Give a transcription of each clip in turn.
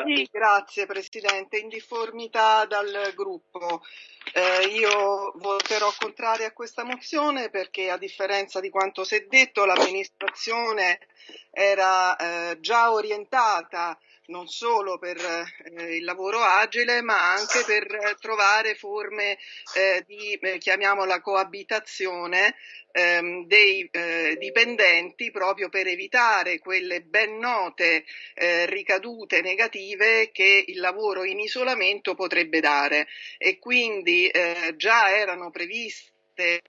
Sì, grazie Presidente. In difformità dal gruppo, eh, io voterò contrario a questa mozione perché a differenza di quanto si è detto l'amministrazione era eh, già orientata non solo per eh, il lavoro agile, ma anche per trovare forme eh, di, eh, chiamiamola, coabitazione ehm, dei eh, dipendenti proprio per evitare quelle ben note eh, ricadute negative che il lavoro in isolamento potrebbe dare. E quindi eh, già erano previste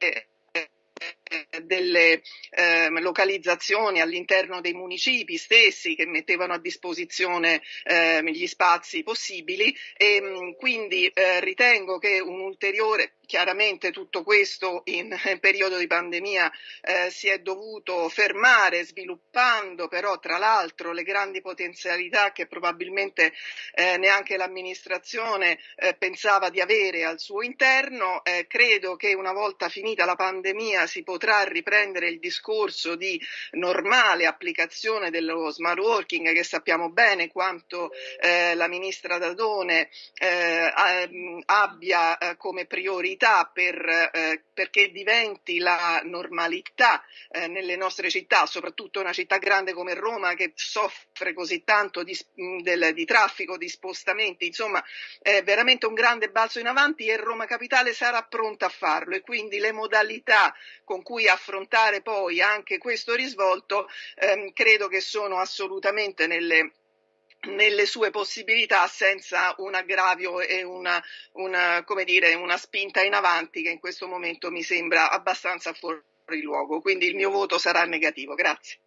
delle eh, localizzazioni all'interno dei municipi stessi che mettevano a disposizione eh, gli spazi possibili e mh, quindi eh, ritengo che un ulteriore Chiaramente tutto questo in periodo di pandemia eh, si è dovuto fermare sviluppando però tra l'altro le grandi potenzialità che probabilmente eh, neanche l'amministrazione eh, pensava di avere al suo interno. Eh, credo che una volta finita la pandemia si potrà riprendere il discorso di normale applicazione dello smart working che sappiamo bene quanto eh, la ministra Dadone eh, abbia come priorità opportunità per, eh, perché diventi la normalità eh, nelle nostre città, soprattutto una città grande come Roma che soffre così tanto di, del, di traffico, di spostamenti, insomma è veramente un grande balzo in avanti e Roma Capitale sarà pronta a farlo. E quindi le modalità con cui affrontare poi anche questo risvolto ehm, credo che sono assolutamente nelle nelle sue possibilità senza un aggravio e una, una, dire, una spinta in avanti che in questo momento mi sembra abbastanza fuori luogo. Quindi il mio voto sarà negativo. Grazie.